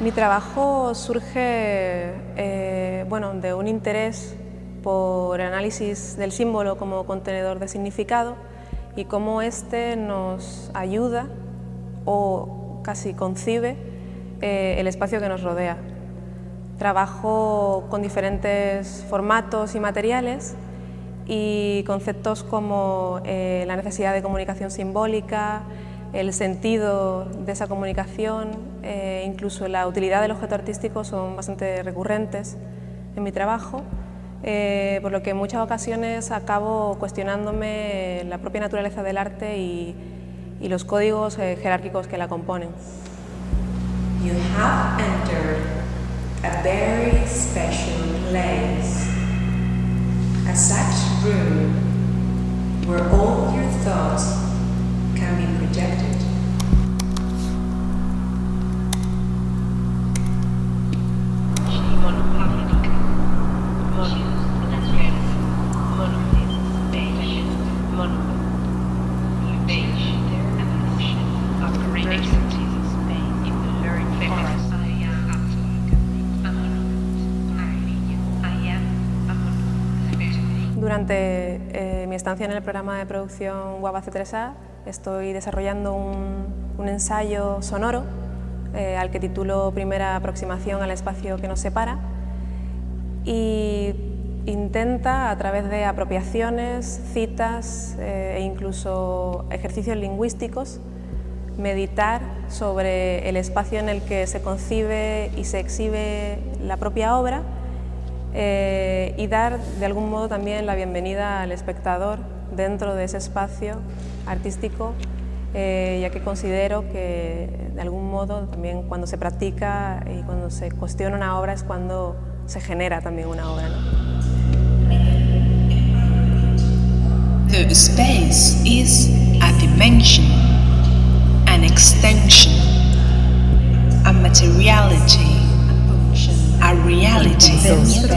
Mi trabajo surge eh, bueno, de un interés por el análisis del símbolo como contenedor de significado y cómo éste nos ayuda o casi concibe eh, el espacio que nos rodea. Trabajo con diferentes formatos y materiales y conceptos como eh, la necesidad de comunicación simbólica, el sentido de esa comunicación, eh, incluso la utilidad del objeto artístico son bastante recurrentes en mi trabajo, eh, por lo que en muchas ocasiones acabo cuestionándome la propia naturaleza del arte y, los códigos eh, jerárquicos que la componen. You have entered a very special place, a such room where all your thoughts Durante eh, mi estancia en el programa de producción WABA C3A estoy desarrollando un, un ensayo sonoro eh, al que titulo Primera aproximación al espacio que nos separa y intenta a través de apropiaciones, citas eh, e incluso ejercicios lingüísticos meditar sobre el espacio en el que se concibe y se exhibe la propia obra eh, y dar de algún modo también la bienvenida al espectador dentro de ese espacio artístico, eh, ya que considero que de algún modo también cuando se practica y cuando se cuestiona una obra es cuando se genera también una obra. ¿no? The space is a dimension, an extension, a materiality, a reality.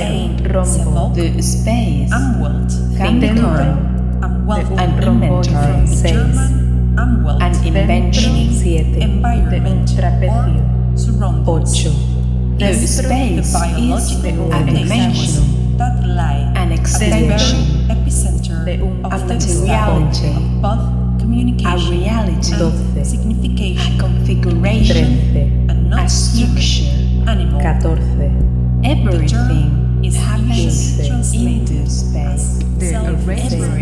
Sein, rombo, the space, Umwelt, Capricorn, Umwelt, an inventory, space, German, Umwelt, an invention, siete, environment, trapecio, ocho, the space is an dimension, that lie an extension, epicenter de un of the reality, of both communication, a reality, and signification, a configuration, 13, a not structure, animal, 14, Embrace.